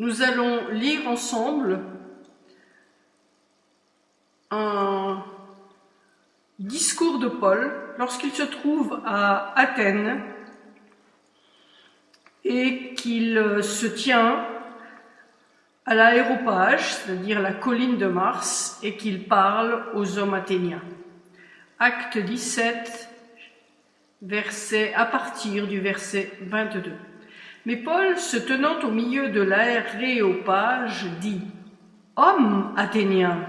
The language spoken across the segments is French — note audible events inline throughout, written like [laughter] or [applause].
nous allons lire ensemble un discours de Paul lorsqu'il se trouve à Athènes et qu'il se tient à l'aéropage, c'est-à-dire la colline de Mars, et qu'il parle aux hommes athéniens. Acte 17, verset, à partir du verset 22. Mais Paul, se tenant au milieu de l'aéropage, dit « Hommes athéniens,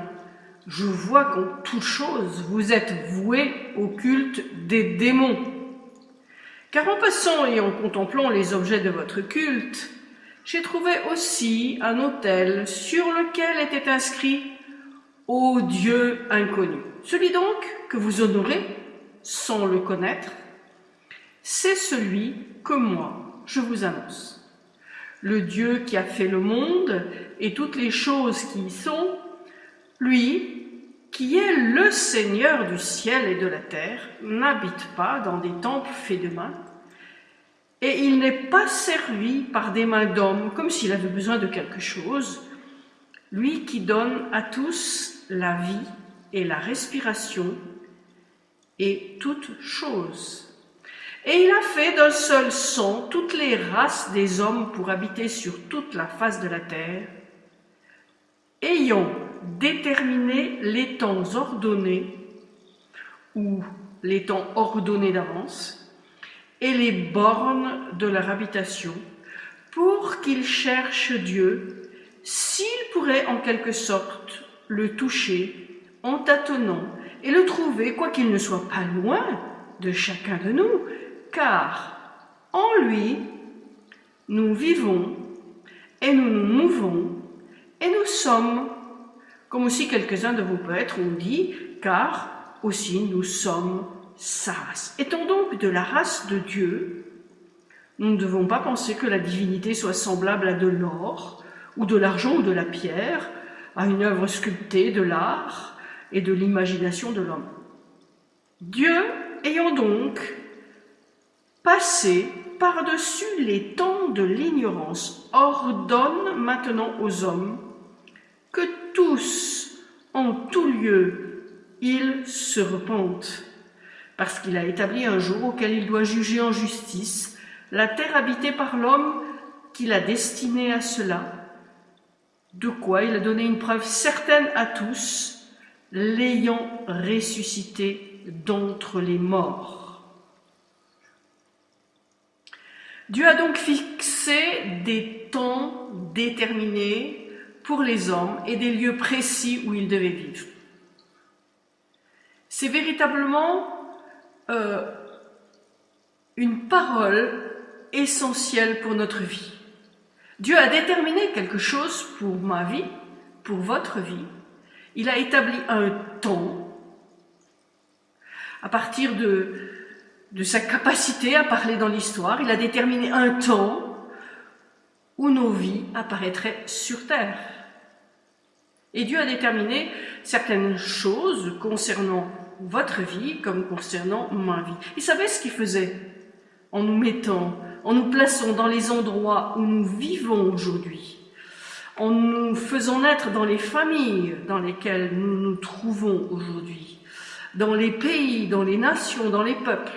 je vois qu'en toute chose vous êtes voués au culte des démons. Car en passant et en contemplant les objets de votre culte, j'ai trouvé aussi un autel sur lequel était inscrit « Ô Dieu inconnu ». Celui donc que vous honorez sans le connaître, c'est celui que moi je vous annonce. Le Dieu qui a fait le monde et toutes les choses qui y sont, lui, qui est le Seigneur du ciel et de la terre, n'habite pas dans des temples faits de main, et il n'est pas servi par des mains d'hommes comme s'il avait besoin de quelque chose, lui qui donne à tous la vie et la respiration et toutes choses. Et il a fait d'un seul sang toutes les races des hommes pour habiter sur toute la face de la terre, ayant déterminé les temps ordonnés ou les temps ordonnés d'avance et les bornes de leur habitation pour qu'ils cherchent Dieu s'ils pourraient en quelque sorte le toucher en tâtonnant et le trouver quoiqu'il ne soit pas loin de chacun de nous car en lui nous vivons et nous nous mouvons et nous sommes comme aussi quelques-uns de vos prêtres ont dit, car aussi nous sommes sa race. Étant donc de la race de Dieu, nous ne devons pas penser que la divinité soit semblable à de l'or, ou de l'argent ou de la pierre, à une œuvre sculptée de l'art et de l'imagination de l'homme. Dieu, ayant donc passé par-dessus les temps de l'ignorance, ordonne maintenant aux hommes que tous, en tout lieu, ils se repentent, parce qu'il a établi un jour auquel il doit juger en justice la terre habitée par l'homme qu'il a destiné à cela, de quoi il a donné une preuve certaine à tous, l'ayant ressuscité d'entre les morts. Dieu a donc fixé des temps déterminés pour les hommes et des lieux précis où ils devaient vivre. C'est véritablement euh, une parole essentielle pour notre vie. Dieu a déterminé quelque chose pour ma vie, pour votre vie. Il a établi un temps à partir de, de sa capacité à parler dans l'histoire. Il a déterminé un temps où nos vies apparaîtraient sur terre. Et Dieu a déterminé certaines choses concernant votre vie comme concernant ma vie. Il savait ce qu'il faisait en nous mettant, en nous plaçant dans les endroits où nous vivons aujourd'hui, en nous faisant naître dans les familles dans lesquelles nous nous trouvons aujourd'hui, dans les pays, dans les nations, dans les peuples.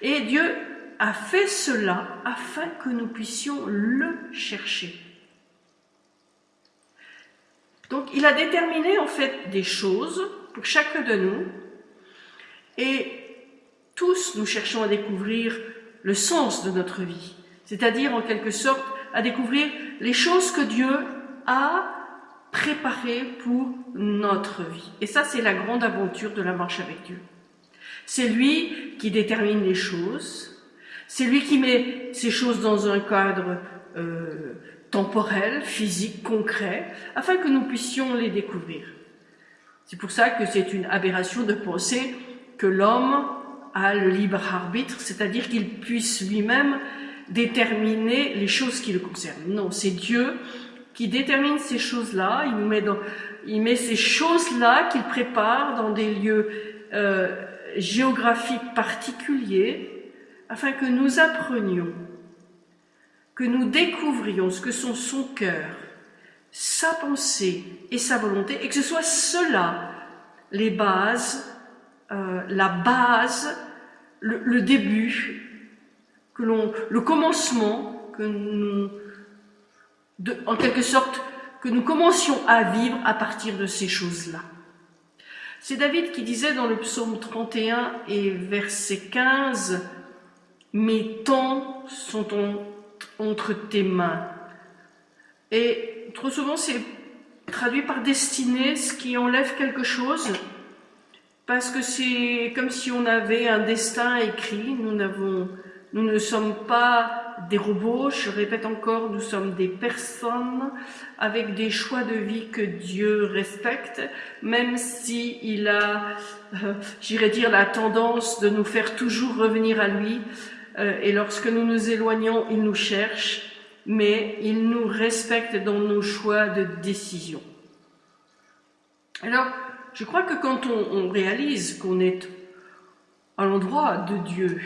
Et Dieu a fait cela afin que nous puissions le chercher. Donc il a déterminé en fait des choses pour chacun de nous et tous nous cherchons à découvrir le sens de notre vie, c'est-à-dire en quelque sorte à découvrir les choses que Dieu a préparées pour notre vie. Et ça c'est la grande aventure de la marche avec Dieu. C'est lui qui détermine les choses, c'est lui qui met ces choses dans un cadre euh, temporel, physique, concret, afin que nous puissions les découvrir. C'est pour ça que c'est une aberration de penser que l'homme a le libre arbitre, c'est-à-dire qu'il puisse lui-même déterminer les choses qui le concernent. Non, c'est Dieu qui détermine ces choses-là, il met ces choses-là qu'il prépare dans des lieux euh, géographiques particuliers, afin que nous apprenions que nous découvrions ce que sont son cœur, sa pensée et sa volonté, et que ce soit cela les bases, euh, la base, le, début, que le commencement, que nous, en quelque sorte, que nous commencions à vivre à partir de ces choses-là. C'est David qui disait dans le psaume 31 et verset 15, Mes temps sont entre tes mains. Et trop souvent, c'est traduit par destinée, ce qui enlève quelque chose, parce que c'est comme si on avait un destin écrit. Nous, nous ne sommes pas des robots, je répète encore, nous sommes des personnes avec des choix de vie que Dieu respecte, même si il a, euh, j'irais dire, la tendance de nous faire toujours revenir à lui. Euh, et lorsque nous nous éloignons, il nous cherche, mais il nous respecte dans nos choix de décision. Alors, je crois que quand on, on réalise qu'on est à l'endroit de Dieu,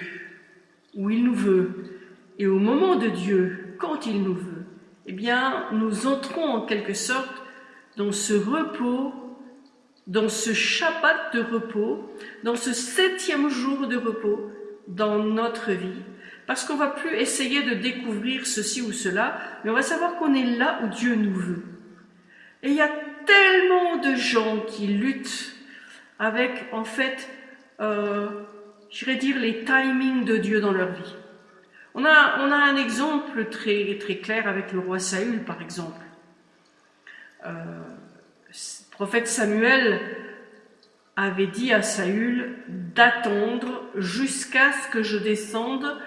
où il nous veut, et au moment de Dieu, quand il nous veut, eh bien, nous entrons en quelque sorte dans ce repos, dans ce Shabbat de repos, dans ce septième jour de repos dans notre vie, parce qu'on va plus essayer de découvrir ceci ou cela, mais on va savoir qu'on est là où Dieu nous veut. Et il y a tellement de gens qui luttent avec, en fait, euh, j'irais dire, les timings de Dieu dans leur vie. On a, un exemple très, clair avec le roi Saül, par exemple. Euh, le prophète Samuel avait dit à Saül d'attendre jusqu'à ce que je descende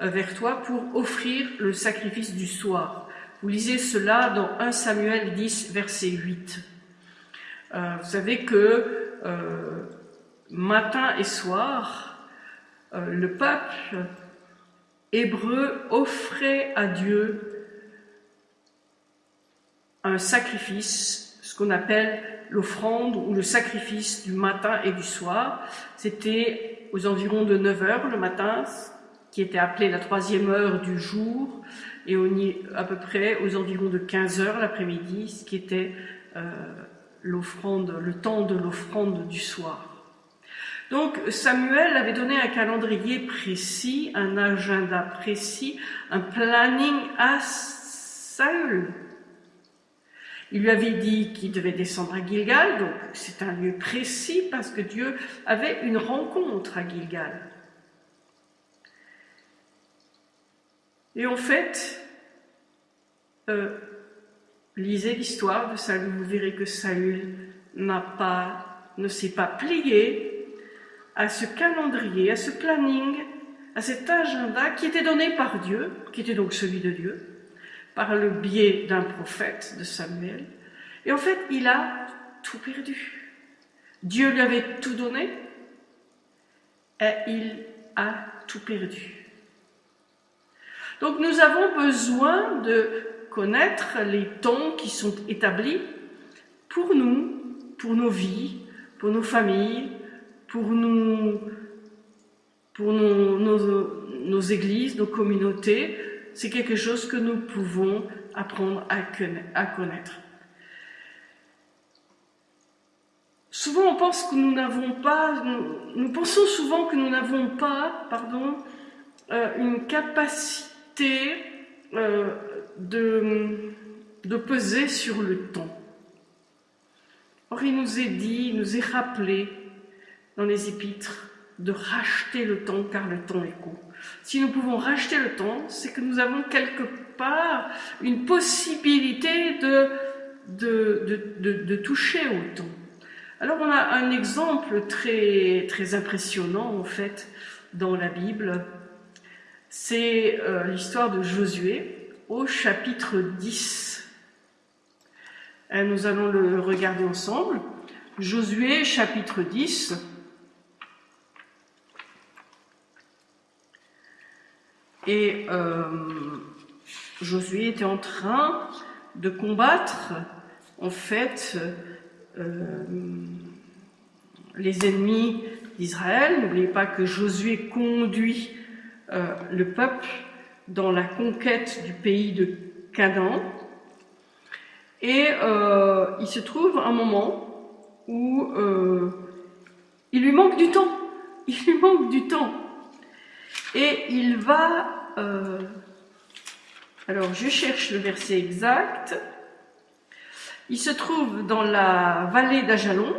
euh, vers toi pour offrir le sacrifice du soir. Vous lisez cela dans 1 Samuel 10, verset 8. Euh, vous savez que euh, matin et soir, euh, le peuple hébreu offrait à Dieu un sacrifice, ce qu'on appelle l'offrande ou le sacrifice du matin et du soir. C'était aux environs de 9 heures le matin, qui était appelé la troisième heure du jour, et à peu près aux environs de 15 heures l'après-midi, ce qui était euh, le temps de l'offrande du soir. Donc Samuel avait donné un calendrier précis, un agenda précis, un planning à Saül. Il lui avait dit qu'il devait descendre à Gilgal, donc c'est un lieu précis parce que Dieu avait une rencontre à Gilgal. Et en fait, euh, lisez l'histoire de Saül, vous verrez que Saül n'a pas, ne s'est pas plié à ce calendrier, à ce planning, à cet agenda qui était donné par Dieu, qui était donc celui de Dieu, par le biais d'un prophète de Samuel. Et en fait, il a tout perdu. Dieu lui avait tout donné et il a tout perdu. Donc nous avons besoin de connaître les temps qui sont établis pour nous, pour nos vies, pour nos familles, pour, nous, pour nos, églises, nos communautés. C'est quelque chose que nous pouvons apprendre à connaître. Souvent, on pense que nous n'avons pas, nous, nous, pensons souvent que nous n'avons pas, pardon, euh, une capacité euh, de, de peser sur le temps. Or, il nous est dit, il nous est rappelé dans les épîtres de racheter le temps car le temps est court. Si nous pouvons racheter le temps, c'est que nous avons quelque part une possibilité de, de, de, de, toucher au temps. Alors on a un exemple très, très impressionnant en fait dans la Bible c'est euh, l'histoire de Josué au chapitre 10. Et nous allons le regarder ensemble. Josué chapitre 10. Et euh, Josué était en train de combattre en fait euh, les ennemis d'Israël. N'oubliez pas que Josué conduit euh, le peuple dans la conquête du pays de Canaan. Et il se trouve un moment où il lui manque du temps. Il lui manque du temps. Et il va... Euh, alors, je cherche le verset exact. Il se trouve dans la vallée d'Ajalon,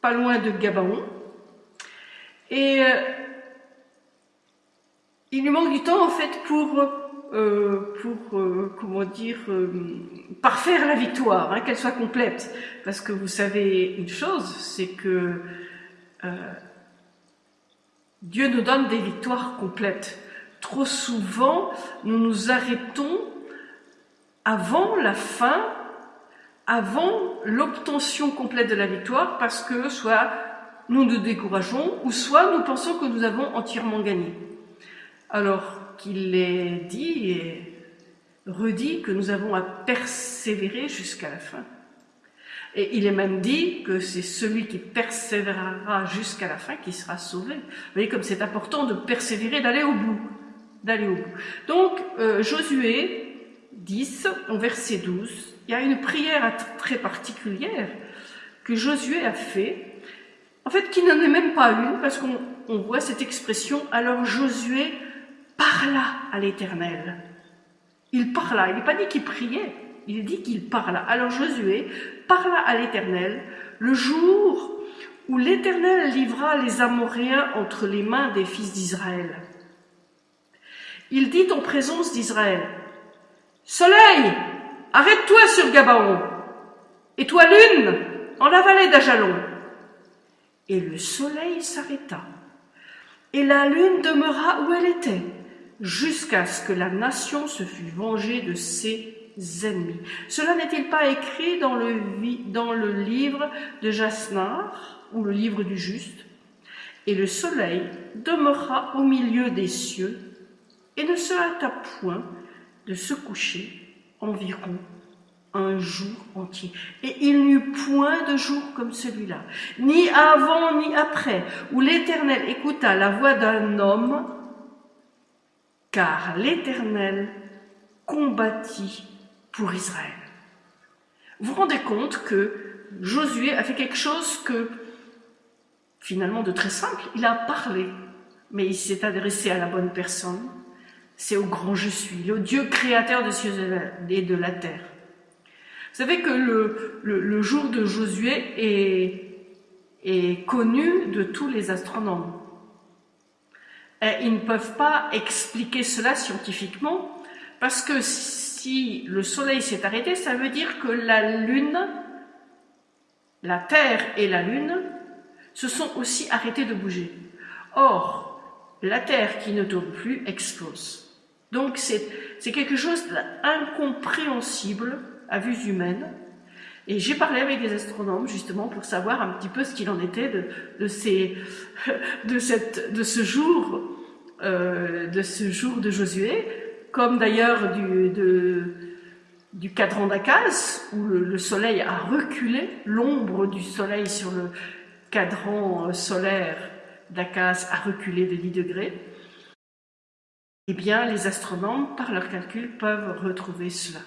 pas loin de Gabaon. Et il lui manque du temps, en fait, pour euh, pour, euh, comment dire, euh, parfaire la victoire, hein, qu'elle soit complète. Parce que vous savez une chose, c'est que Dieu nous donne des victoires complètes. Trop souvent, nous nous arrêtons avant la fin, avant l'obtention complète de la victoire, parce que soit nous nous décourageons, ou soit nous pensons que nous avons entièrement gagné. Alors, qu'il est dit et redit que nous avons à persévérer jusqu'à la fin. Et il est même dit que c'est celui qui persévérera jusqu'à la fin qui sera sauvé. Vous voyez comme c'est important de persévérer, d'aller au bout. D'aller au bout. Donc, euh, Josué 10, au verset 12, il y a une prière très particulière que Josué a fait, en fait qui n'en est même pas une, parce qu'on voit cette expression, alors Josué parla à l'Éternel. Il parla, il n'est pas dit qu'il priait, il dit qu'il parla. Alors Josué parla à l'Éternel le jour où l'Éternel livra les Amoréens entre les mains des fils d'Israël. Il dit en présence d'Israël, Soleil, arrête-toi sur Gabaon, et toi lune, en la vallée d'Ajalon. Et le soleil s'arrêta, et la lune demeura où elle était jusqu'à ce que la nation se fût vengée de ses ennemis. Cela n'est-il pas écrit dans le, dans le livre de Jasnar, ou le livre du juste? Et le soleil demeura au milieu des cieux et ne se hâta point de se coucher environ un jour entier. Et il n'y eut point de jour comme celui-là, ni avant ni après, où l'Éternel écouta la voix d'un homme car l'Éternel combattit pour Israël. Vous vous rendez compte que Josué a fait quelque chose que, finalement, de très simple, il a parlé, mais il s'est adressé à la bonne personne. C'est au grand je suis, au Dieu créateur des cieux et de la terre. Vous savez que le, le, jour de Josué est, est connu de tous les astronomes. Ils ne peuvent pas expliquer cela scientifiquement, parce que si le Soleil s'est arrêté, ça veut dire que la Lune, la Terre et la Lune se sont aussi arrêtés de bouger. Or, la Terre qui ne tourne plus explose. Donc c'est quelque chose d'incompréhensible à vue humaine. Et j'ai parlé avec des astronomes justement pour savoir un petit peu ce qu'il en était de, [laughs] ce jour euh, de ce jour de Josué, comme d'ailleurs du, cadran d'Akaz, où le, soleil a reculé, l'ombre du soleil sur le cadran euh, solaire d'Akaz a reculé de 10 degrés. Eh bien, les astronomes, par leurs calculs, peuvent retrouver cela.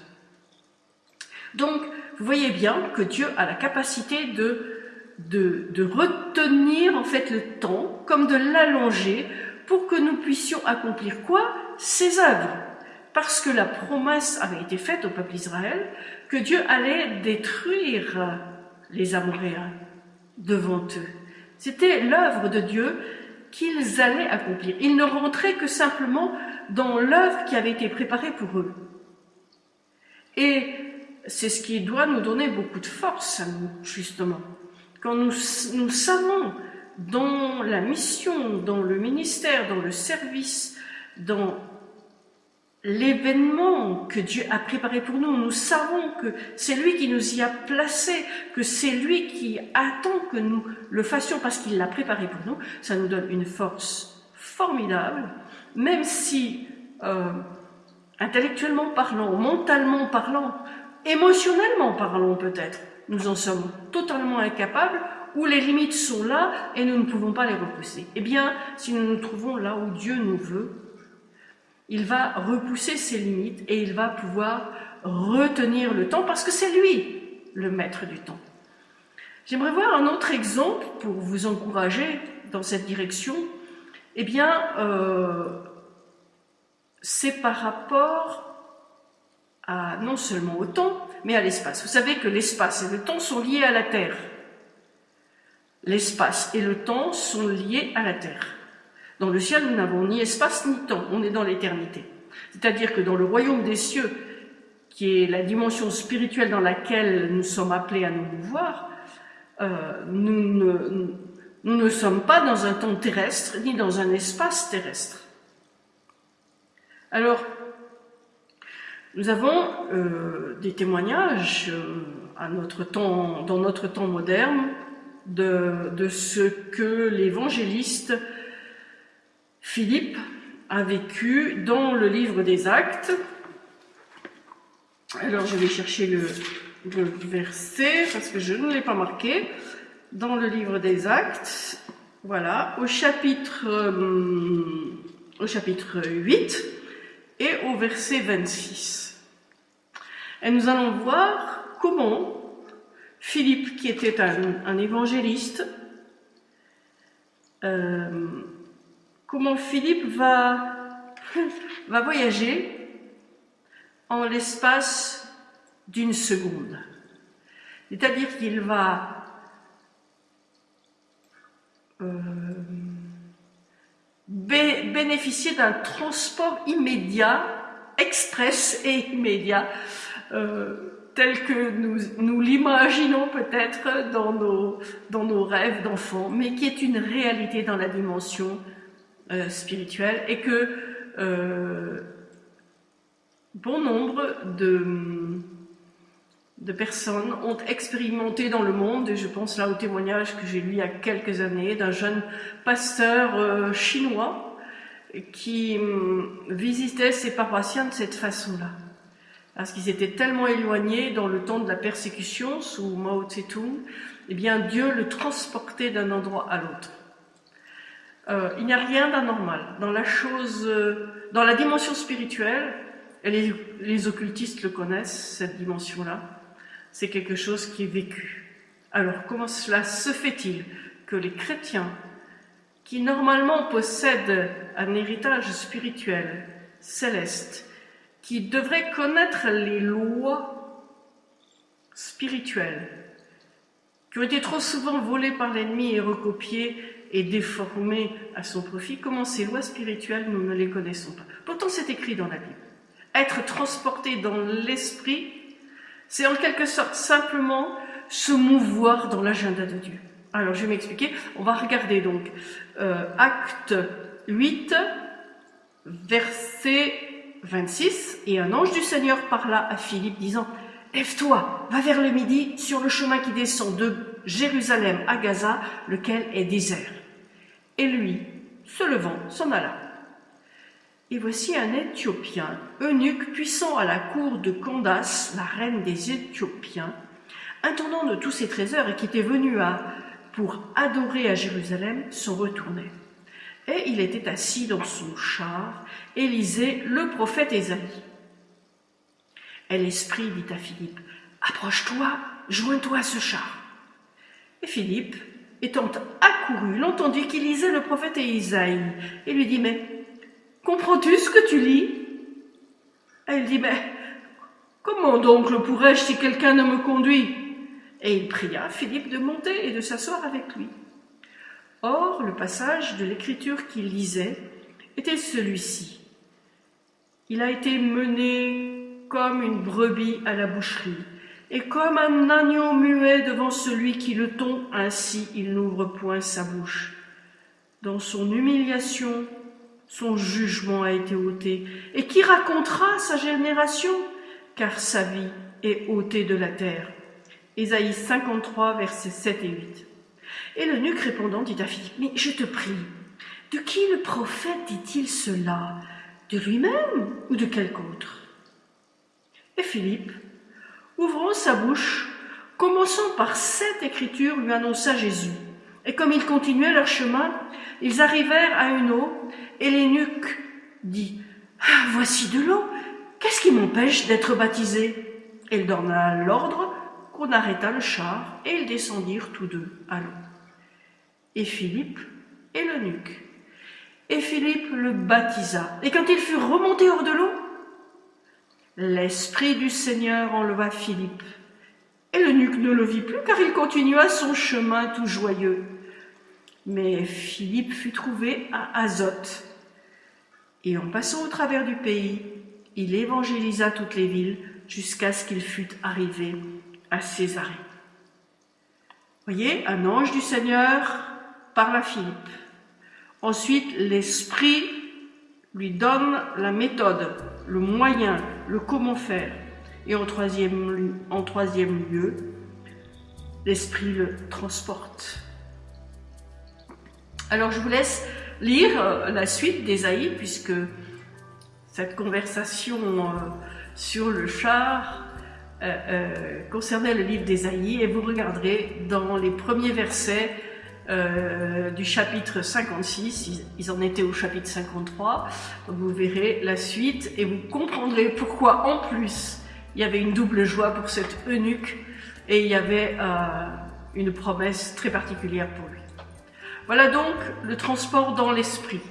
Donc, vous voyez bien que Dieu a la capacité de retenir en fait le temps, comme de l'allonger pour que nous puissions accomplir quoi? Ses œuvres. Parce que la promesse avait été faite au peuple d'Israël que Dieu allait détruire les Amoréens devant eux. C'était l'œuvre de Dieu qu'ils allaient accomplir. Ils ne rentraient que simplement dans l'œuvre qui avait été préparée pour eux. Et c'est ce qui doit nous donner beaucoup de force à nous, justement. Quand nous, nous savons dans la mission, dans le ministère, dans le service, dans l'événement que Dieu a préparé pour nous. Nous savons que c'est lui qui nous y a placés, que c'est lui qui attend que nous le fassions parce qu'il l'a préparé pour nous. Ça nous donne une force formidable, même si euh, intellectuellement parlant, mentalement parlant, émotionnellement parlant peut-être, nous en sommes totalement incapables où les limites sont là et nous ne pouvons pas les repousser. Eh bien, si nous nous trouvons là où Dieu nous veut, il va repousser ses limites et il va pouvoir retenir le temps parce que c'est lui le maître du temps. J'aimerais voir un autre exemple pour vous encourager dans cette direction. Eh bien, euh, c'est par rapport non seulement au temps, mais à l'espace. Vous savez que l'espace et le temps sont liés à la Terre. L'espace et le temps sont liés à la Terre. Dans le ciel, nous n'avons ni espace ni temps, on est dans l'éternité. C'est-à-dire que dans le royaume des cieux, qui est la dimension spirituelle dans laquelle nous sommes appelés à nous mouvoir, euh, nous, ne, sommes pas dans un temps terrestre ni dans un espace terrestre. Alors, nous avons euh, des témoignages euh, à notre temps, dans notre temps moderne de, de ce que l'évangéliste Philippe a vécu dans le livre des actes. Alors je vais chercher le, verset parce que je ne l'ai pas marqué. Dans le livre des actes, voilà, au chapitre, euh, au chapitre 8 et au verset 26. Et nous allons voir comment Philippe, qui était un, évangéliste, euh, comment Philippe [laughs] va, voyager en l'espace d'une seconde. C'est-à-dire qu'il va euh, bénéficier d'un transport immédiat, express et immédiat, euh, tel que nous, nous l'imaginons peut-être dans nos, dans nos rêves d'enfants, mais qui est une réalité dans la dimension euh, spirituelle et que euh, bon nombre de, de personnes ont expérimenté dans le monde, et je pense là au témoignage que j'ai lu il y a quelques années d'un jeune pasteur euh, chinois qui hum, visitait ses paroissiens de cette façon-là. Parce qu'ils étaient tellement éloignés dans le temps de la persécution sous Mao Tse-tung, eh bien Dieu le transportait d'un endroit à l'autre. Euh, il n'y a rien d'anormal. Dans la chose, euh, dans la dimension spirituelle, et les, les occultistes le connaissent, cette dimension-là, c'est quelque chose qui est vécu. Alors comment cela se fait-il que les chrétiens, qui normalement possèdent un héritage spirituel, céleste, qui devraient connaître les lois spirituelles, qui ont été trop souvent volées par l'ennemi et recopiées et déformé à son profit, comment ces lois spirituelles, nous ne les connaissons pas. Pourtant, c'est écrit dans la Bible. Être transporté dans l'esprit, c'est en quelque sorte simplement se mouvoir dans l'agenda de Dieu. Alors, je vais m'expliquer. On va regarder donc euh, Acte 8, verset 26. Et un ange du Seigneur parla à Philippe, disant Lève-toi, va vers le midi sur le chemin qui descend de Jérusalem à Gaza, lequel est désert. Et lui, se levant, s'en alla. Et voici un Éthiopien, eunuque puissant à la cour de Candace, la reine des Éthiopiens, intendant de tous ses trésors et qui était venu à, pour adorer à Jérusalem, s'en retournait. Et il était assis dans son char et le prophète Ésaïe. Et l'Esprit dit à Philippe, Approche-toi, joins-toi à ce char. Et Philippe, étant l'entendit qu'il lisait le prophète Isaïe et lui dit, mais comprends-tu ce que tu lis? Elle dit, mais comment donc le pourrais-je si quelqu'un ne me conduit? Et il pria Philippe de monter et de s'asseoir avec lui. Or, le passage de l'écriture qu'il lisait était celui-ci. Il a été mené comme une brebis à la boucherie et comme un agneau muet devant celui qui le tond, ainsi il n'ouvre point sa bouche. Dans son humiliation, son jugement a été ôté. Et qui racontera sa génération? Car sa vie est ôtée de la terre. Ésaïe 53, versets 7 et 8. Et le nuque répondant dit à Philippe, Mais je te prie, de qui le prophète dit-il cela? De lui-même ou de quelque autre Et Philippe, ouvrant sa bouche, commençant par cette écriture, lui annonça Jésus. Et comme ils continuaient leur chemin, ils arrivèrent à une eau, et l'énuque dit, ah, Voici de l'eau, qu'est-ce qui m'empêche d'être baptisé? Il donna l'ordre qu'on arrêta le char et ils descendirent tous deux à l'eau. Et Philippe et l'eunuque. Et Philippe le baptisa. Et quand il fut remonté hors de l'eau, l'Esprit du Seigneur enleva Philippe. Et l'eunuque ne le vit plus car il continua son chemin tout joyeux. Mais Philippe fut trouvé à Azote. Et en passant au travers du pays, il évangélisa toutes les villes jusqu'à ce qu'il fût arrivé à Césarée. Voyez, un ange du Seigneur parle à Philippe. Ensuite, l'Esprit lui donne la méthode, le moyen, le comment faire. Et en troisième, lieu, l'Esprit le transporte. Alors je vous laisse lire euh, la suite d'Ésaïe, puisque cette conversation euh, sur le char euh, concernait le livre d'Ésaïe, et vous regarderez dans les premiers versets du chapitre 56, ils en étaient au chapitre 53, donc vous verrez la suite et vous comprendrez pourquoi en plus il y avait une double joie pour cet eunuque et il y avait une promesse très particulière pour lui. Voilà donc le transport dans l'esprit.